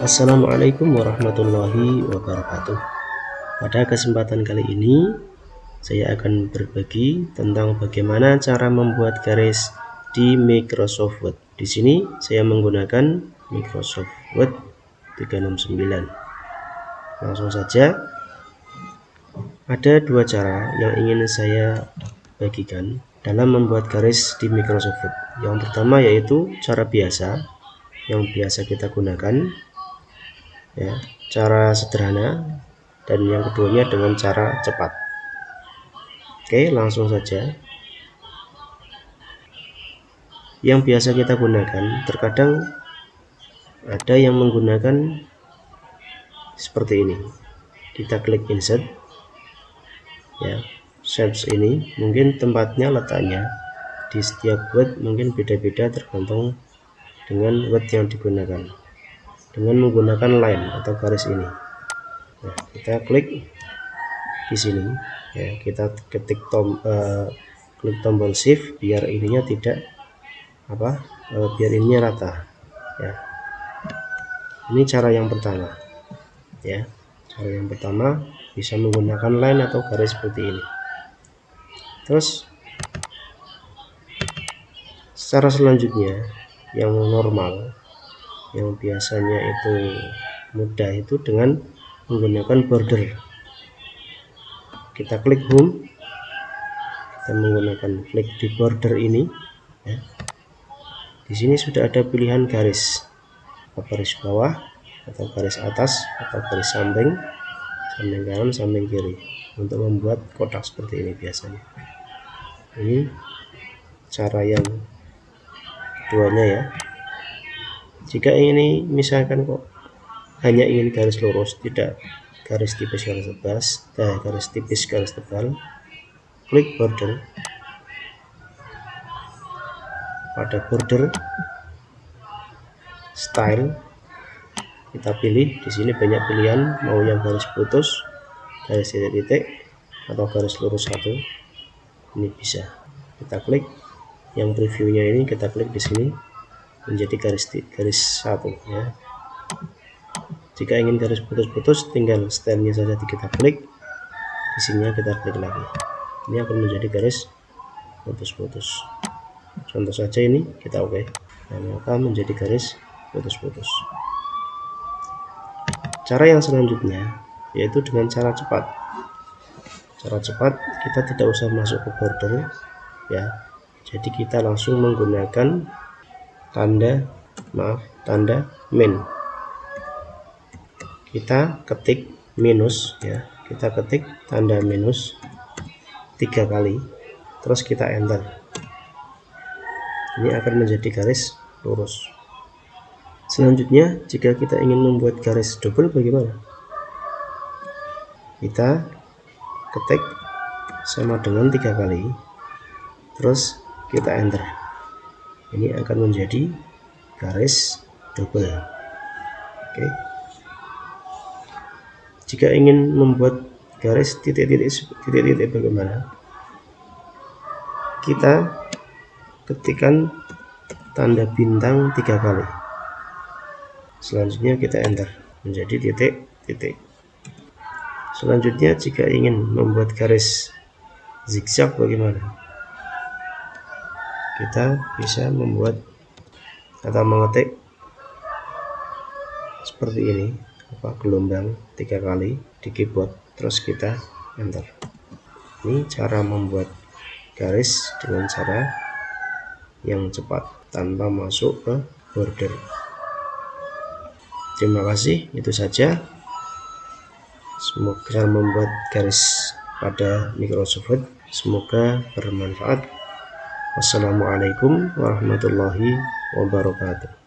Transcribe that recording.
Assalamualaikum warahmatullahi wabarakatuh. Pada kesempatan kali ini Saya akan berbagi tentang bagaimana cara membuat garis di Microsoft Word. Di sini saya menggunakan Microsoft Word 369 Langsung saja. Ada dua cara yang ingin saya bagikan dalam membuat garis di Microsoft Word. Yang pertama yaitu cara biasa yang biasa kita gunakan ya cara sederhana. Dan yang keduanya dengan cara cepat. Oke langsung saja. Yang biasa kita gunakan terkadang ada yang menggunakan seperti ini. Kita klik insert. Ya search ini mungkin tempatnya letaknya. Di setiap word mungkin beda-beda tergantung dengan word yang digunakan dengan menggunakan line atau garis ini. Nah kita klik di sini. Ya kita ketik tom uh, klik tombol shift biar ininya tidak apa uh, biar ininya rata. Ya. Ini cara yang pertama. Ya cara yang pertama bisa menggunakan line atau garis seperti ini. Terus secara selanjutnya yang normal yang biasanya itu mudah itu dengan menggunakan border. Kita klik home kita menggunakan klik di border ini ya. di sini sudah ada pilihan garis garis bawah atau garis atas atau garis samping samping kanan samping kiri untuk membuat kotak seperti ini biasanya. Ini cara yang keduanya ya jika ini misalkan kok hanya ingin garis lurus tidak garis tipis garis tebal eh, garis tipis garis tebal klik border. Pada border style kita pilih di sini banyak pilihan mau yang garis putus garis titik-titik atau garis lurus satu. Ini bisa. Kita klik. Yang previewnya ini kita klik di sini menjadi garis garis satu ya? Jika ingin garis putus-putus tinggal stylenya saja kita klik. Di sini kita klik lagi. Ini akan menjadi garis putus-putus. Contoh saja ini kita oke. Okay. dan maka menjadi garis putus-putus. Cara yang selanjutnya yaitu dengan cara cepat. Cara cepat kita tidak usah masuk ke border ya. Jadi kita langsung menggunakan tanda maaf tanda min. Kita ketik minus ya. Kita ketik tanda minus tiga kali terus kita enter. Ini akan menjadi garis lurus. Selanjutnya jika kita ingin membuat garis double bagaimana? Kita ketik sama dengan tiga kali terus kita enter ini akan menjadi garis double. Oke. Jika ingin membuat garis titik-titik titik-titik bagaimana? Kita ketikkan tanda bintang tiga kali. Selanjutnya kita enter menjadi titik-titik. Selanjutnya jika ingin membuat garis zigzag bagaimana kita bisa membuat atau mengetik seperti ini. Apa gelombang tiga kali di keyboard. Terus kita enter. Ini cara membuat garis dengan cara yang cepat tanpa masuk ke border. Terima kasih itu saja. Semoga membuat garis pada Microsoft semoga bermanfaat Wassalamualaikum warahmatullahi wabarakatuh